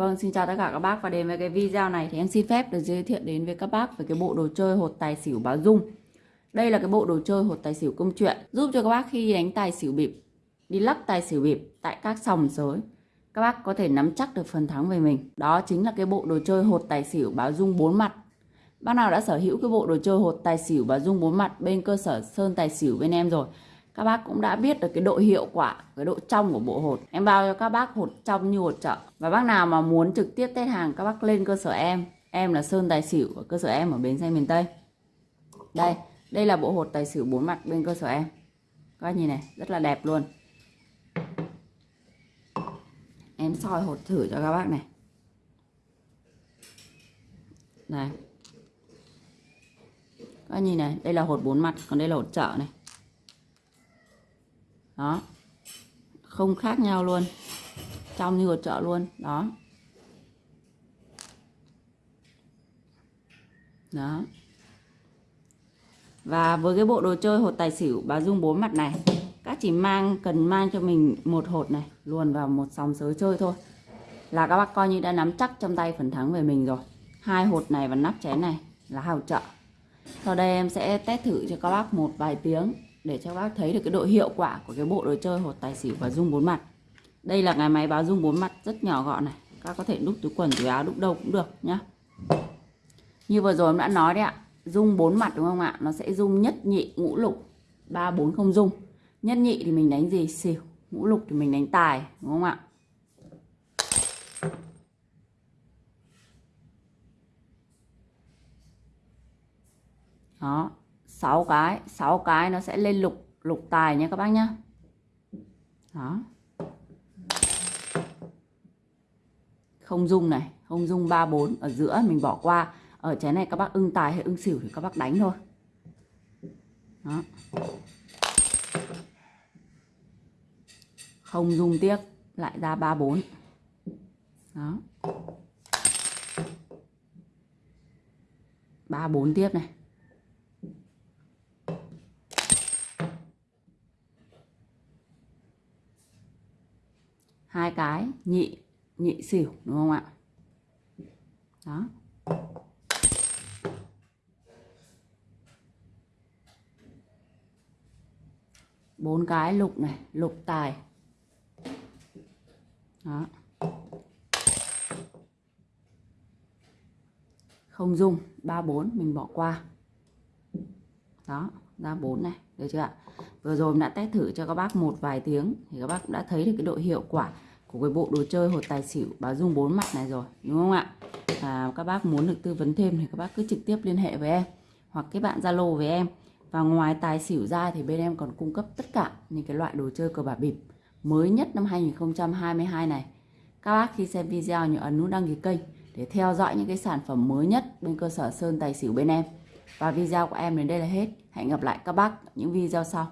Vâng, xin chào tất cả các bác và đến với cái video này thì em xin phép được giới thiệu đến với các bác về cái bộ đồ chơi hột tài xỉu báo dung. Đây là cái bộ đồ chơi hột tài xỉu công chuyện giúp cho các bác khi đánh tài xỉu bịp, đi lắc tài xỉu bịp tại các sòng sới. Các bác có thể nắm chắc được phần thắng về mình. Đó chính là cái bộ đồ chơi hột tài xỉu báo dung bốn mặt. Bác nào đã sở hữu cái bộ đồ chơi hột tài xỉu báo dung bốn mặt bên cơ sở Sơn Tài xỉu bên em rồi các bác cũng đã biết được cái độ hiệu quả, cái độ trong của bộ hột. Em bao cho các bác hột trong như hột chợ. Và bác nào mà muốn trực tiếp test hàng, các bác lên cơ sở em. Em là sơn tài xỉu ở cơ sở em ở bến xe miền tây. Đây đây là bộ hột tài xỉu bốn mặt bên cơ sở em. Các bác nhìn này, rất là đẹp luôn. Em soi hột thử cho các bác này. Đây các bác nhìn này, đây là hột bốn mặt, còn đây là hột chợ này đó. Không khác nhau luôn. Trong như ở chợ luôn. Đó. Đó. Và với cái bộ đồ chơi hột tài xỉu, bà dung bốn mặt này, các chỉ mang, cần mang cho mình một hột này, luồn vào một sòng sới chơi thôi. Là các bác coi như đã nắm chắc trong tay phần thắng về mình rồi. Hai hột này và nắp chén này là hào chợ. Sau đây em sẽ test thử cho các bác một vài tiếng để cho các bác thấy được cái độ hiệu quả của cái bộ đồ chơi hột tài xỉu và dung bốn mặt. Đây là cái máy báo dung bốn mặt rất nhỏ gọn này. Các có thể đúc túi quần, túi áo, đúc đâu cũng được nhá. Như vừa rồi em đã nói đấy ạ, dung bốn mặt đúng không ạ? Nó sẽ dung nhất nhị, ngũ lục, ba, bốn, không dung. Nhất nhị thì mình đánh gì? Xỉu. Ngũ lục thì mình đánh tài, đúng không ạ? Đó. 6 cái 6 cái nó sẽ lên lục lục tài nha các bác nhá. Đó. Không dung này, không dung 3 4 ở giữa, mình bỏ qua. Ở trái này các bác ưng tài hay ưng xỉu thì các bác đánh thôi. Đó. Không dung tiếc, lại ra 3 4 đó. 3 4 tiếp này. Hai cái, nhị nhị xỉu, đúng không ạ? Đó. Bốn cái, lục này, lục tài. Đó. Không dung, ba bốn, mình bỏ qua. Đó ra bốn này được chưa ạ? Vừa rồi đã test thử cho các bác một vài tiếng thì các bác cũng đã thấy được cái độ hiệu quả của cái bộ đồ chơi hột tài xỉu báo dung bốn mặt này rồi đúng không ạ? À, các bác muốn được tư vấn thêm thì các bác cứ trực tiếp liên hệ với em hoặc kết bạn zalo với em. Và ngoài tài xỉu ra thì bên em còn cung cấp tất cả những cái loại đồ chơi cờ bạc bịp mới nhất năm 2022 này. Các bác khi xem video nhớ ấn nút đăng ký kênh để theo dõi những cái sản phẩm mới nhất bên cơ sở Sơn Tài Xỉu bên em và video của em đến đây là hết. Hẹn gặp lại các bác những video sau.